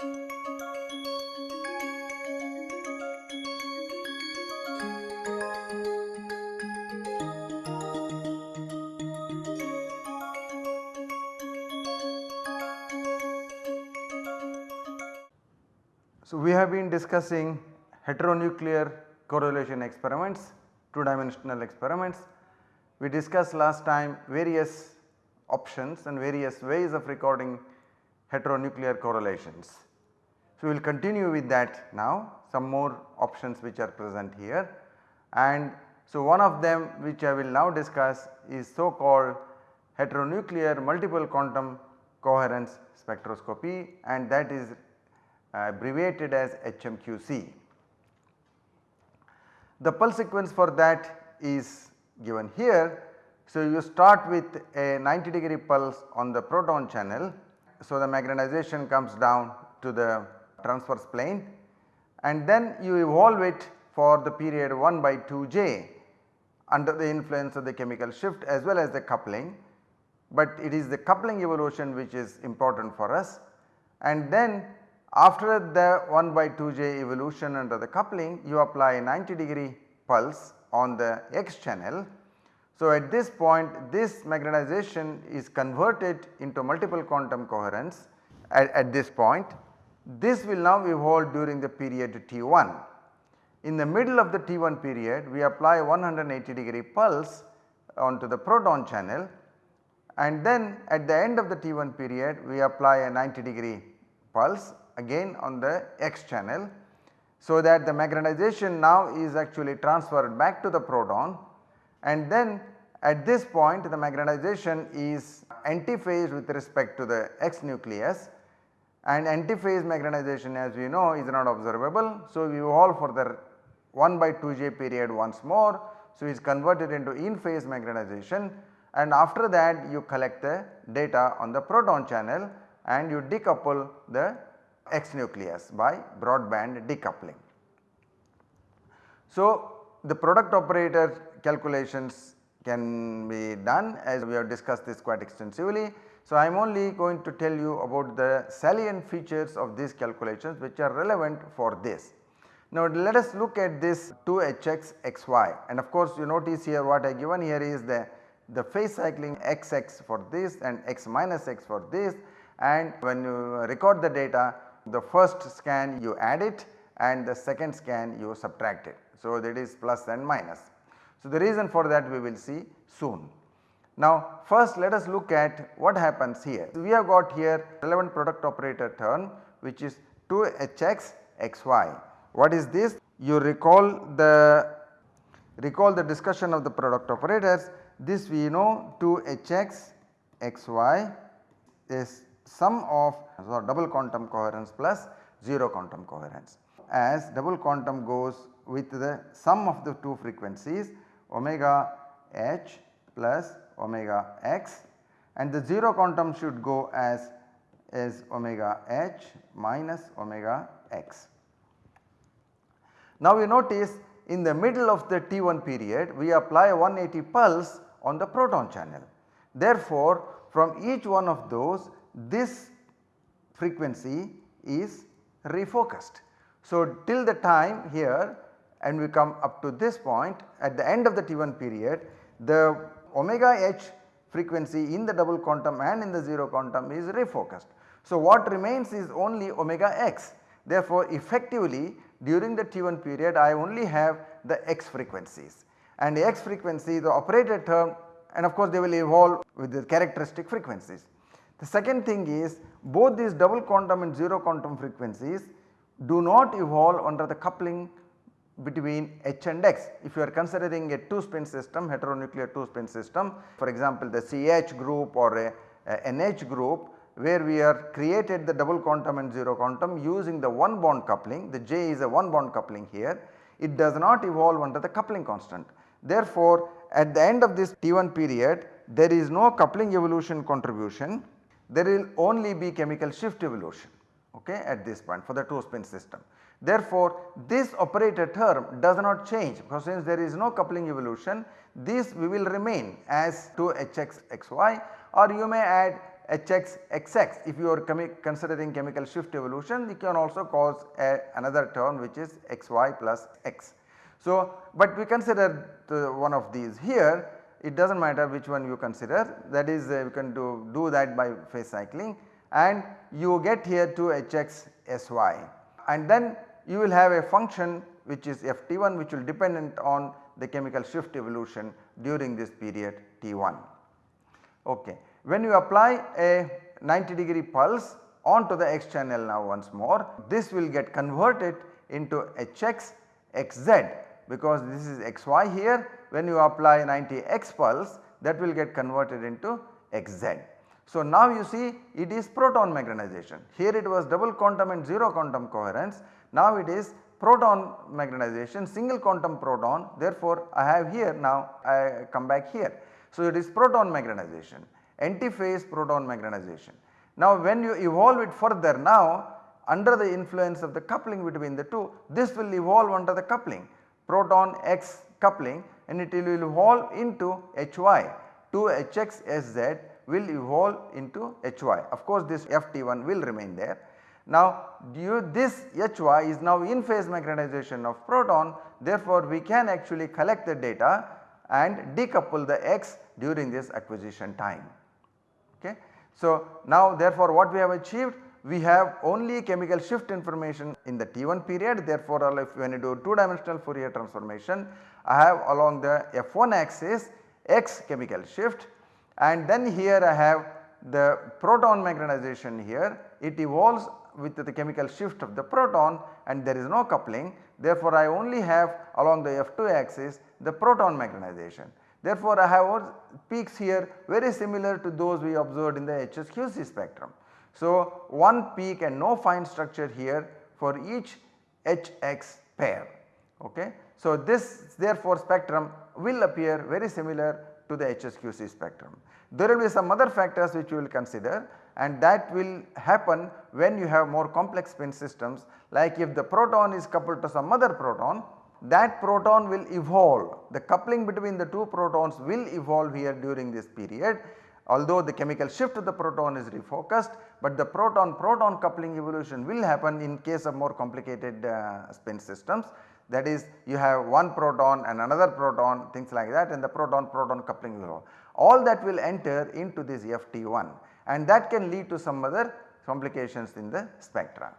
So, we have been discussing heteronuclear correlation experiments, 2 dimensional experiments. We discussed last time various options and various ways of recording heteronuclear correlations. So, we will continue with that now some more options which are present here and so one of them which I will now discuss is so called heteronuclear multiple quantum coherence spectroscopy and that is uh, abbreviated as HMQC. The pulse sequence for that is given here. So, you start with a 90 degree pulse on the proton channel. So, the magnetization comes down to the transverse plane and then you evolve it for the period 1 by 2 j under the influence of the chemical shift as well as the coupling, but it is the coupling evolution which is important for us and then after the 1 by 2 j evolution under the coupling you apply a 90 degree pulse on the x channel. So, at this point this magnetization is converted into multiple quantum coherence at, at this point. This will now evolve during the period T1. In the middle of the T1 period we apply 180 degree pulse onto the proton channel and then at the end of the T1 period we apply a 90 degree pulse again on the x channel. So, that the magnetization now is actually transferred back to the proton and then at this point the magnetization is antiphase with respect to the x nucleus and antiphase magnetization as we know is not observable. So, we evolve for the 1 by 2 j period once more. So, it is converted into in phase magnetization and after that you collect the data on the proton channel and you decouple the X nucleus by broadband decoupling. So, the product operator calculations can be done as we have discussed this quite extensively. So, I am only going to tell you about the salient features of these calculations which are relevant for this. Now, let us look at this 2hx xy and of course, you notice here what I given here is the, the phase cycling xx for this and x minus x for this and when you record the data the first scan you add it and the second scan you subtract it. So, that is plus and minus. So, the reason for that we will see soon. Now first let us look at what happens here. We have got here relevant product operator term which is 2hx xy. What is this? You recall the recall the discussion of the product operators this we know 2hx xy is sum of so double quantum coherence plus 0 quantum coherence. As double quantum goes with the sum of the two frequencies omega h plus omega x and the 0 quantum should go as is omega h minus omega x. Now we notice in the middle of the T1 period we apply 180 pulse on the proton channel. Therefore, from each one of those this frequency is refocused. So, till the time here and we come up to this point at the end of the T1 period the omega h frequency in the double quantum and in the 0 quantum is refocused. So, what remains is only omega x therefore, effectively during the T1 period I only have the x frequencies and the x frequency the operator term and of course they will evolve with the characteristic frequencies. The second thing is both these double quantum and 0 quantum frequencies do not evolve under the coupling between H and X. If you are considering a 2 spin system heteronuclear 2 spin system for example the CH group or a, a NH group where we are created the double quantum and 0 quantum using the one bond coupling the J is a one bond coupling here it does not evolve under the coupling constant. Therefore, at the end of this T1 period there is no coupling evolution contribution there will only be chemical shift evolution okay, at this point for the 2 spin system. Therefore, this operator term does not change because since there is no coupling evolution this we will remain as 2 hx xy or you may add Hx Xx if you are considering chemical shift evolution you can also cause a, another term which is xy plus x. So, but we consider one of these here. It does not matter which one you consider. That is uh, you can do, do that by phase cycling. And you get here to Hx Sy and then you will have a function which is Ft1 which will dependent on the chemical shift evolution during this period T1. Okay. When you apply a 90 degree pulse onto the X channel now once more this will get converted into Hx Xz because this is xy here when you apply 90 x pulse that will get converted into xz. So, now you see it is proton magnetization here it was double quantum and 0 quantum coherence now it is proton magnetization single quantum proton therefore I have here now I come back here. So, it is proton magnetization antiphase proton magnetization. Now when you evolve it further now under the influence of the coupling between the two this will evolve under the coupling proton X coupling and it will evolve into Hy 2 Hx Sz will evolve into Hy of course this Ft1 will remain there. Now due this Hy is now in phase magnetization of proton. Therefore we can actually collect the data and decouple the X during this acquisition time. Okay. So now therefore what we have achieved? We have only chemical shift information in the T1 period. Therefore if when you do 2 dimensional Fourier transformation I have along the F1 axis X chemical shift. And then here I have the proton magnetization here. It evolves with the chemical shift of the proton and there is no coupling therefore I only have along the F2 axis the proton magnetization. Therefore I have peaks here very similar to those we observed in the HSQC spectrum. So, one peak and no fine structure here for each HX pair. Okay. So, this therefore spectrum will appear very similar to the HSQC spectrum. There will be some other factors which we will consider and that will happen when you have more complex spin systems. Like if the proton is coupled to some other proton that proton will evolve. The coupling between the two protons will evolve here during this period. Although the chemical shift of the proton is refocused but the proton proton coupling evolution will happen in case of more complicated uh, spin systems. That is you have one proton and another proton things like that and the proton proton coupling will all that will enter into this FT1 and that can lead to some other complications in the spectra.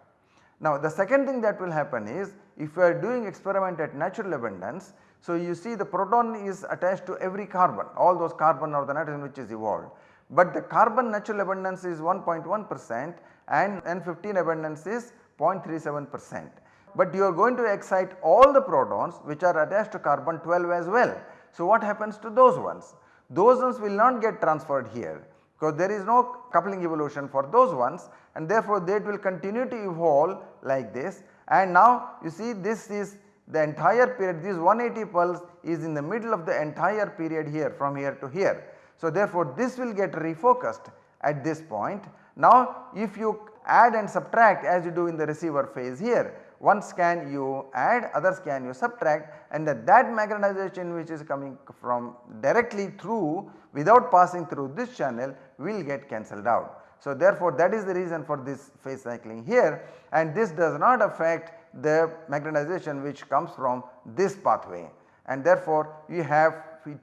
Now the second thing that will happen is if you are doing experiment at natural abundance so you see the proton is attached to every carbon all those carbon or the nitrogen which is evolved but the carbon natural abundance is 1.1 percent and N15 abundance is 0.37 percent. But you are going to excite all the protons which are attached to carbon 12 as well. So what happens to those ones? Those ones will not get transferred here because there is no coupling evolution for those ones and therefore they will continue to evolve like this and now you see this is the entire period this 180 pulse is in the middle of the entire period here from here to here. So therefore this will get refocused at this point. Now if you add and subtract as you do in the receiver phase here one scan you add other scan you subtract and that, that magnetization which is coming from directly through without passing through this channel will get cancelled out. So therefore that is the reason for this phase cycling here and this does not affect the magnetization which comes from this pathway and therefore you have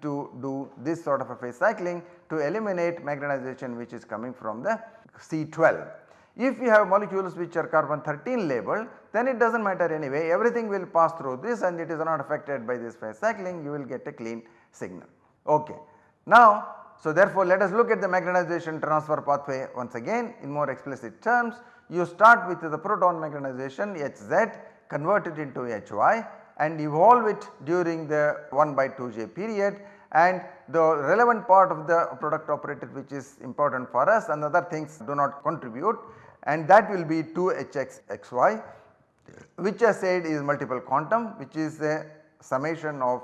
to do this sort of a phase cycling to eliminate magnetization which is coming from the C12. If you have molecules which are carbon 13 labeled then it does not matter anyway. Everything will pass through this and it is not affected by this phase cycling. You will get a clean signal. Okay. Now so therefore let us look at the magnetization transfer pathway once again in more explicit terms. You start with the proton magnetization Hz convert it into Hy and evolve it during the 1 by 2j period. And the relevant part of the product operator which is important for us and other things do not contribute and that will be 2 Hx xy which I said is multiple quantum which is a summation of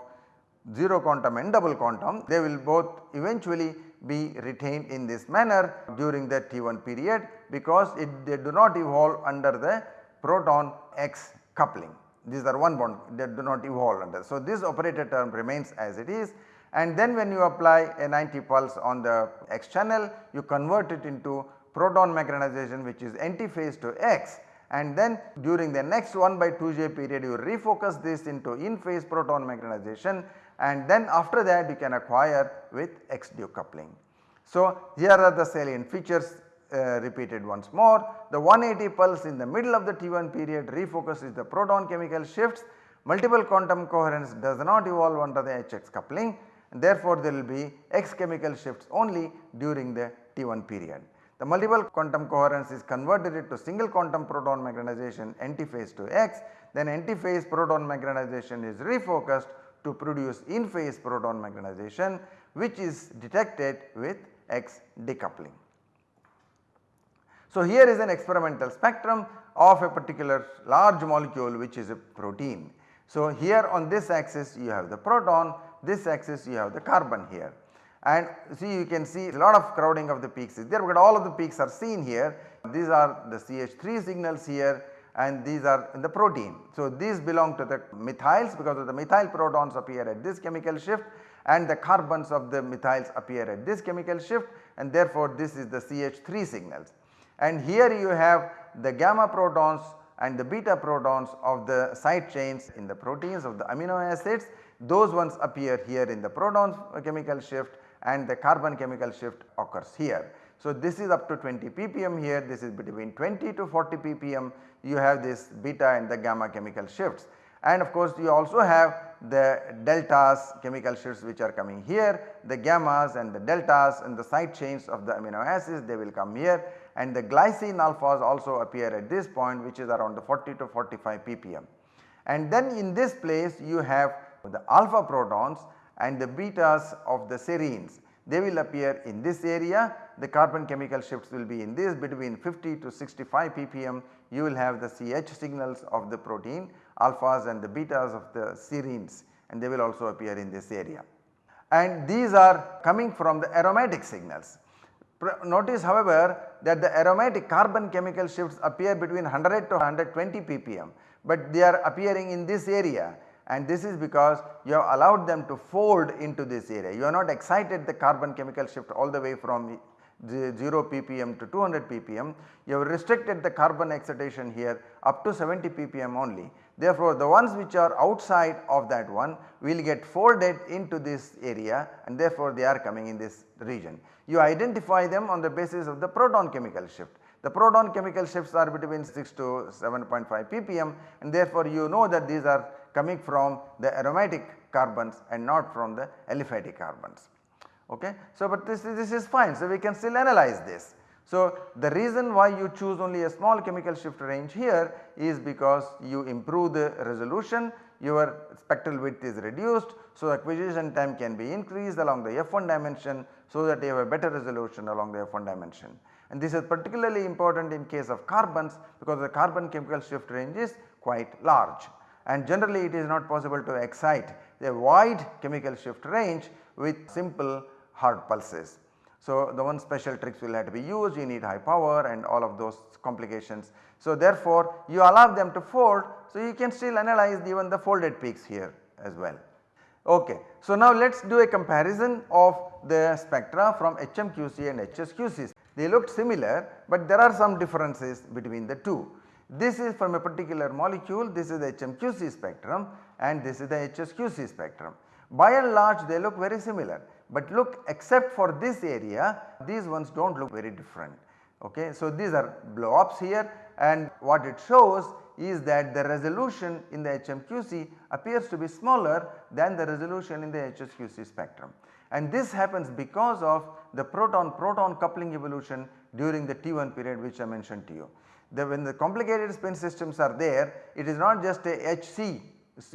0 quantum and double quantum. They will both eventually be retained in this manner during the T1 period because it they do not evolve under the proton X coupling. These are one bond that do not evolve under. So, this operator term remains as it is. And then when you apply a 90 pulse on the x channel you convert it into proton magnetization which is antiphase to x and then during the next 1 by 2j period you refocus this into in phase proton magnetization and then after that you can acquire with x decoupling. So, here are the salient features uh, repeated once more. The 180 pulse in the middle of the T1 period refocuses the proton chemical shifts, multiple quantum coherence does not evolve under the HX coupling and therefore there will be X chemical shifts only during the T1 period. The multiple quantum coherence is converted into single quantum proton magnetization antiphase to X then antiphase proton magnetization is refocused to produce in phase proton magnetization which is detected with X decoupling. So, here is an experimental spectrum of a particular large molecule which is a protein. So, here on this axis you have the proton, this axis you have the carbon here and see you can see a lot of crowding of the peaks is there but all of the peaks are seen here. These are the CH3 signals here and these are in the protein. So, these belong to the methyls because of the methyl protons appear at this chemical shift and the carbons of the methyls appear at this chemical shift and therefore this is the CH3 signals. And here you have the gamma protons and the beta protons of the side chains in the proteins of the amino acids those ones appear here in the proton chemical shift and the carbon chemical shift occurs here. So, this is up to 20 ppm here this is between 20 to 40 ppm you have this beta and the gamma chemical shifts and of course you also have the deltas chemical shifts which are coming here the gammas and the deltas and the side chains of the amino acids they will come here and the glycine alphas also appear at this point which is around the 40 to 45 ppm. And then in this place you have the alpha protons and the betas of the serines they will appear in this area the carbon chemical shifts will be in this between 50 to 65 ppm you will have the CH signals of the protein alphas and the betas of the serines and they will also appear in this area. And these are coming from the aromatic signals. Notice however that the aromatic carbon chemical shifts appear between 100 to 120 ppm, but they are appearing in this area and this is because you have allowed them to fold into this area. You are not excited the carbon chemical shift all the way from 0 ppm to 200 ppm, you have restricted the carbon excitation here up to 70 ppm only. Therefore, the ones which are outside of that one will get folded into this area and therefore they are coming in this region. You identify them on the basis of the proton chemical shift. The proton chemical shifts are between 6 to 7.5 ppm and therefore you know that these are coming from the aromatic carbons and not from the aliphatic carbons. Okay. So, but this, this is fine. So, we can still analyze this. So, the reason why you choose only a small chemical shift range here is because you improve the resolution your spectral width is reduced. So, acquisition time can be increased along the F1 dimension so that you have a better resolution along the F1 dimension. And this is particularly important in case of carbons because the carbon chemical shift range is quite large and generally it is not possible to excite a wide chemical shift range with simple hard pulses. So, the one special tricks will have to be used you need high power and all of those complications. So, therefore, you allow them to fold so you can still analyze even the folded peaks here as well. Okay. So, now let us do a comparison of the spectra from HMQC and HSQC. They looked similar, but there are some differences between the two. This is from a particular molecule, this is the HMQC spectrum and this is the HSQC spectrum. By and large they look very similar, but look except for this area these ones do not look very different. Okay. So, these are blow ups here and what it shows is that the resolution in the HMQC appears to be smaller than the resolution in the HSQC spectrum. And this happens because of the proton proton coupling evolution during the T1 period which I mentioned to you. The, when the complicated spin systems are there it is not just a HC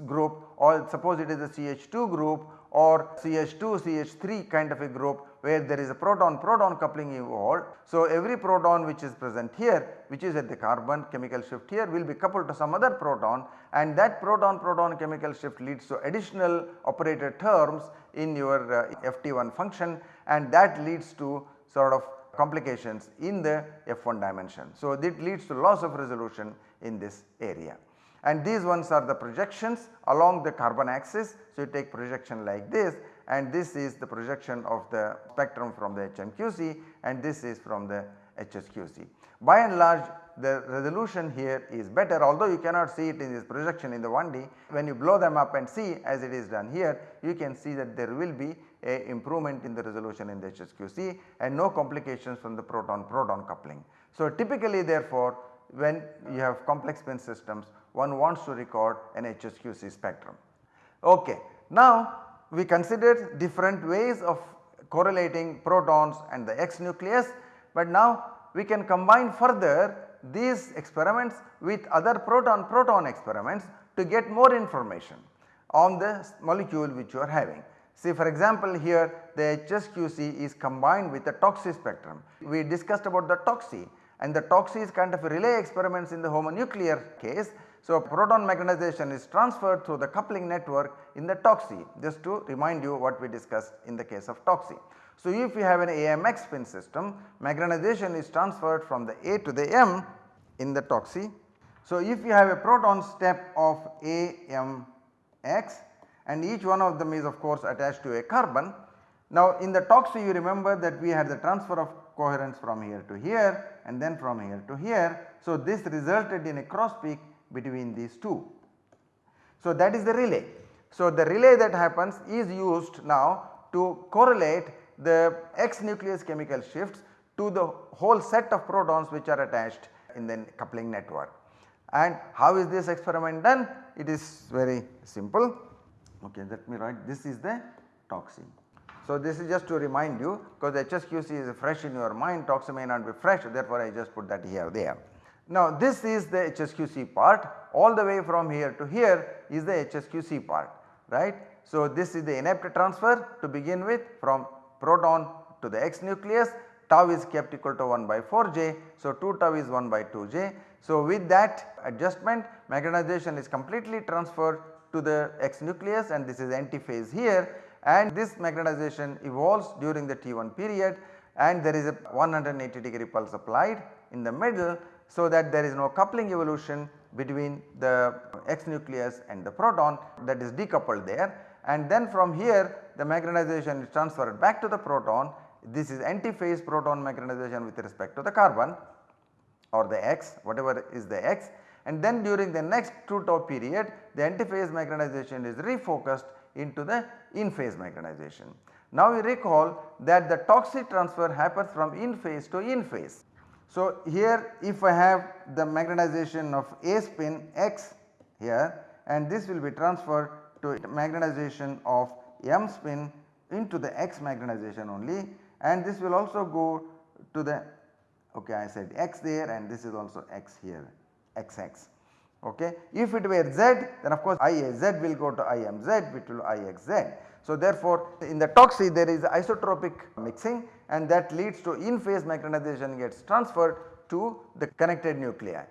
group or suppose it is a CH2 group or CH2 CH3 kind of a group where there is a proton proton coupling involved. So, every proton which is present here which is at the carbon chemical shift here will be coupled to some other proton and that proton proton chemical shift leads to additional operator terms in your uh, FT1 function and that leads to sort of complications in the F1 dimension. So, that leads to loss of resolution in this area and these ones are the projections along the carbon axis. So, you take projection like this and this is the projection of the spectrum from the HMQC and this is from the HSQC. By and large the resolution here is better although you cannot see it in this projection in the 1D when you blow them up and see as it is done here you can see that there will be a improvement in the resolution in the HSQC and no complications from the proton proton coupling. So typically therefore when you have complex spin systems one wants to record an HSQC spectrum. Okay. Now we considered different ways of correlating protons and the X nucleus but now we can combine further these experiments with other proton proton experiments to get more information on the molecule which you are having. See for example here the HSQC is combined with the TOCSY spectrum. We discussed about the TOCSY and the TOCSY is kind of a relay experiments in the homonuclear case. So proton magnetization is transferred through the coupling network in the TOCSY just to remind you what we discussed in the case of TOCSY. So if you have an AMX spin system magnetization is transferred from the A to the M in the TOCSY. So if you have a proton step of AMX and each one of them is of course attached to a carbon. Now in the TOCSY you remember that we had the transfer of coherence from here to here and then from here to here. So this resulted in a cross peak between these two. So that is the relay. So the relay that happens is used now to correlate the X nucleus chemical shifts to the whole set of protons which are attached in the coupling network. And how is this experiment done? It is very simple. Okay, let me write this is the TOCSY. So this is just to remind you because HSQC is fresh in your mind TOCSY may not be fresh therefore I just put that here there. Now this is the HSQC part all the way from here to here is the HSQC part right. So this is the INEPT transfer to begin with from proton to the X nucleus tau is kept equal to 1 by 4 j. So 2 tau is 1 by 2 j. So with that adjustment magnetization is completely transferred to the X nucleus and this is antiphase here and this magnetization evolves during the T1 period and there is a 180 degree pulse applied in the middle so that there is no coupling evolution between the X nucleus and the proton that is decoupled there and then from here the magnetization is transferred back to the proton. This is antiphase proton magnetization with respect to the carbon or the X whatever is the X and then during the next 2 tau period the antiphase magnetization is refocused into the in phase magnetization. Now we recall that the TOCSY transfer happens from in phase to in phase. So here if I have the magnetization of A spin X here and this will be transferred to magnetization of M spin into the X magnetization only and this will also go to the okay I said X there and this is also X here XX okay. If it were Z then of course IAZ will go to IMZ which will IXZ. So therefore in the TOCSY there is isotropic mixing and that leads to in phase magnetization gets transferred to the connected nuclei.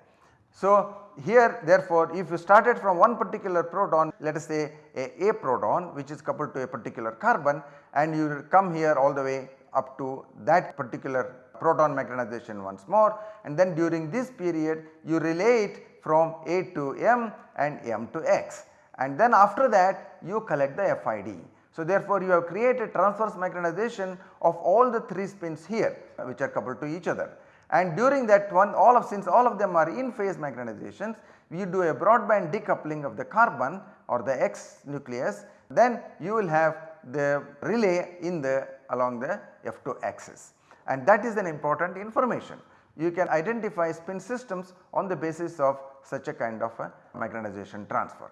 So here therefore if you started from one particular proton let us say a, a proton which is coupled to a particular carbon and you come here all the way up to that particular proton magnetization once more. And then during this period you relay it from A to M and M to X. And then after that you collect the FID. So therefore you have created transverse magnetization of all the 3 spins here which are coupled to each other. And during that one all of since all of them are in phase magnetizations we do a broadband decoupling of the carbon or the X nucleus. Then you will have the relay in the along the F2 axis and that is an important information. You can identify spin systems on the basis of such a kind of a magnetization transfer.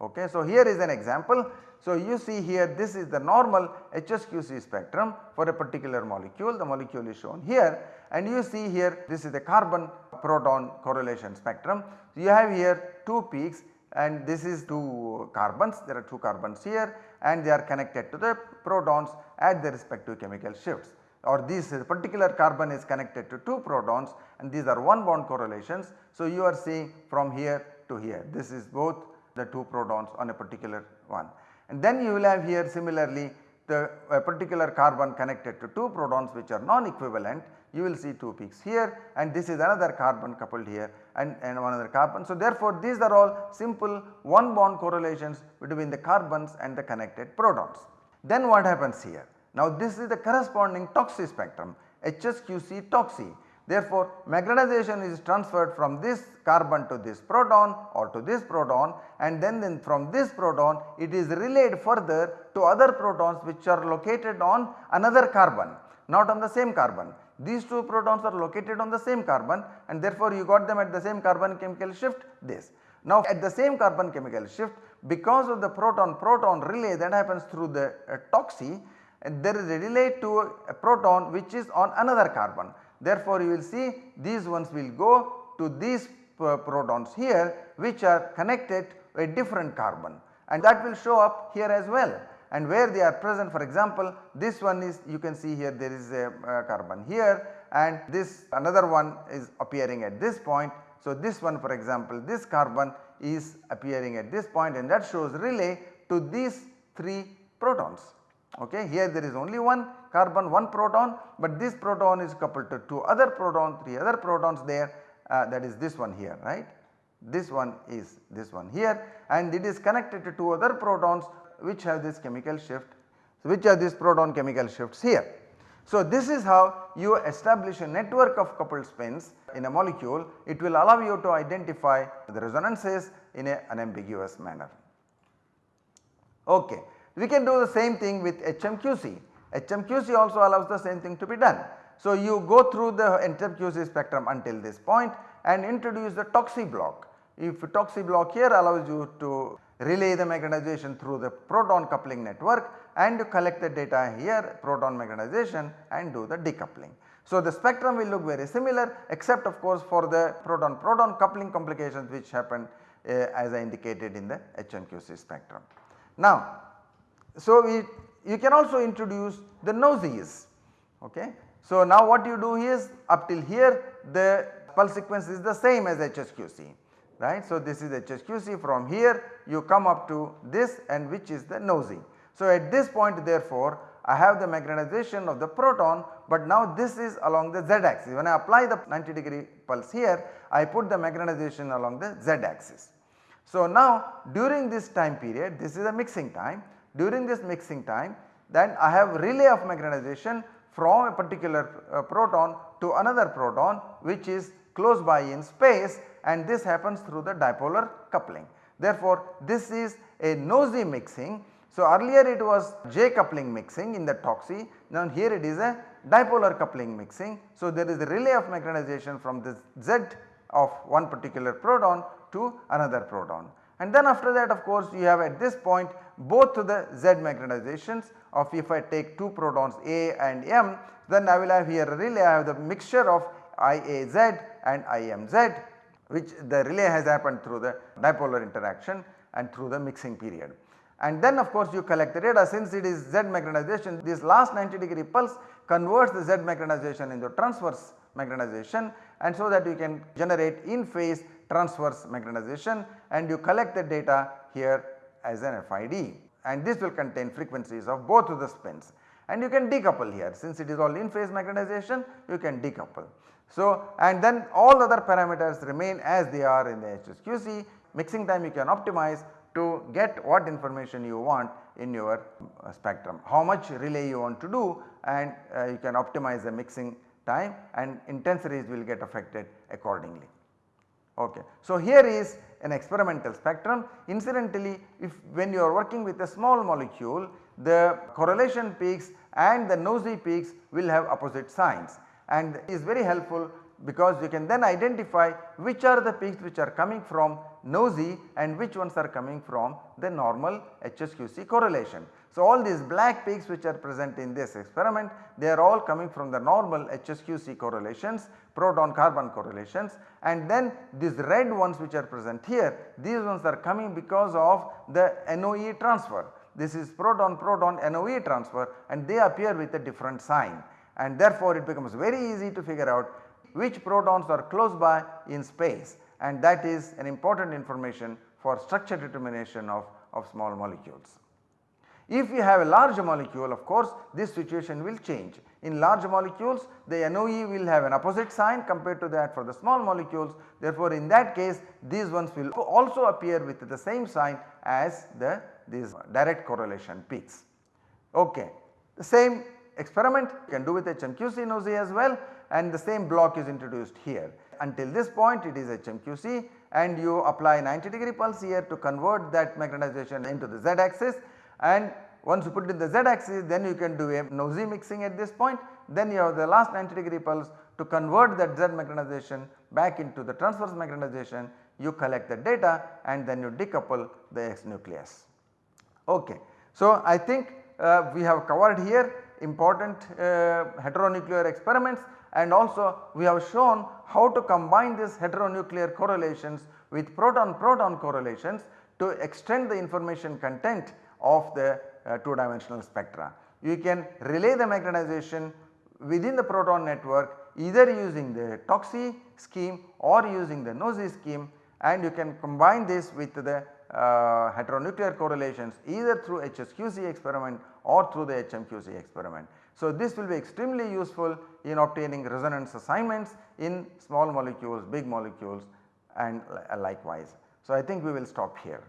Okay. So, here is an example. So, you see here this is the normal HSQC spectrum for a particular molecule the molecule is shown here and you see here this is the carbon proton correlation spectrum. So, you have here 2 peaks and this is 2 carbons there are 2 carbons here and they are connected to the protons at their respective chemical shifts or this particular carbon is connected to 2 protons and these are one bond correlations. So, you are seeing from here to here this is both the 2 protons on a particular one. And then you will have here similarly the particular carbon connected to 2 protons which are non-equivalent you will see 2 peaks here and this is another carbon coupled here and, and one other carbon. So therefore these are all simple one bond correlations between the carbons and the connected protons. Then what happens here? Now this is the corresponding TOCSY spectrum HSQC TOCSY. Therefore, magnetization is transferred from this carbon to this proton or to this proton and then, then from this proton it is relayed further to other protons which are located on another carbon not on the same carbon. These two protons are located on the same carbon and therefore you got them at the same carbon chemical shift this. Now at the same carbon chemical shift because of the proton proton relay that happens through the uh, TOCSY and there is a relay to a proton which is on another carbon. Therefore, you will see these ones will go to these protons here which are connected to a different carbon and that will show up here as well and where they are present for example this one is you can see here there is a carbon here and this another one is appearing at this point. So, this one for example this carbon is appearing at this point and that shows relay to these 3 protons okay. Here there is only one carbon one proton but this proton is coupled to 2 other proton 3 other protons there uh, that is this one here right. This one is this one here and it is connected to 2 other protons which have this chemical shift so which are these proton chemical shifts here. So this is how you establish a network of coupled spins in a molecule it will allow you to identify the resonances in a unambiguous manner. Okay. We can do the same thing with HMQC. HMQC also allows the same thing to be done. So you go through the HMQC spectrum until this point and introduce the TOCSY block. If TOCSY block here allows you to relay the magnetization through the proton coupling network and you collect the data here proton magnetization and do the decoupling. So the spectrum will look very similar except of course for the proton proton coupling complications which happen uh, as I indicated in the HMQC spectrum. Now so, we you can also introduce the noses ok. So, now what you do is up till here the pulse sequence is the same as HSQC right. So, this is HSQC from here you come up to this and which is the NOESY. So, at this point therefore I have the magnetization of the proton but now this is along the z axis when I apply the 90 degree pulse here I put the magnetization along the z axis. So, now during this time period this is a mixing time during this mixing time then I have relay of magnetization from a particular uh, proton to another proton which is close by in space and this happens through the dipolar coupling. Therefore, this is a NOESY mixing. So, earlier it was J coupling mixing in the TOCSY now here it is a dipolar coupling mixing. So, there is a relay of magnetization from this Z of one particular proton to another proton. And then after that of course you have at this point both the Z magnetizations of if I take 2 protons A and M then I will have here a relay I have the mixture of IAZ and IMZ which the relay has happened through the dipolar interaction and through the mixing period. And then of course you collect the data. Since it is Z magnetization this last 90 degree pulse converts the Z magnetization into transverse magnetization. And so that you can generate in phase transverse magnetization. And you collect the data here as an FID and this will contain frequencies of both of the spins and you can decouple here since it is all in phase magnetization you can decouple. So and then all other parameters remain as they are in the HSQC mixing time you can optimize to get what information you want in your uh, spectrum. How much relay you want to do and uh, you can optimize the mixing time and intensities will get affected accordingly. Okay. So, here is an experimental spectrum incidentally if when you are working with a small molecule the correlation peaks and the NOESY peaks will have opposite signs and is very helpful because you can then identify which are the peaks which are coming from NOESY and which ones are coming from the normal HSQC correlation. So, all these black peaks which are present in this experiment they are all coming from the normal HSQC correlations proton carbon correlations and then these red ones which are present here these ones are coming because of the NOE transfer. This is proton proton NOE transfer and they appear with a different sign and therefore it becomes very easy to figure out which protons are close by in space and that is an important information for structure determination of, of small molecules. If you have a large molecule of course this situation will change. In large molecules the NOE will have an opposite sign compared to that for the small molecules therefore in that case these ones will also appear with the same sign as the these direct correlation peaks. Okay. The same experiment you can do with HMQC NOESY as well and the same block is introduced here. Until this point it is HMQC and you apply 90 degree pulse here to convert that magnetization into the z axis and once you put it in the z axis then you can do a NOESY mixing at this point then you have the last 90 degree pulse to convert that z magnetization back into the transverse magnetization you collect the data and then you decouple the X nucleus. Okay. So, I think uh, we have covered here important uh, heteronuclear experiments and also we have shown how to combine these heteronuclear correlations with proton proton correlations to extend the information content of the uh, 2 dimensional spectra. You can relay the magnetization within the proton network either using the TOCSY scheme or using the NOESY scheme and you can combine this with the uh, heteronuclear correlations either through HSQC experiment or through the HMQC experiment. So, this will be extremely useful in obtaining resonance assignments in small molecules, big molecules and likewise. So, I think we will stop here.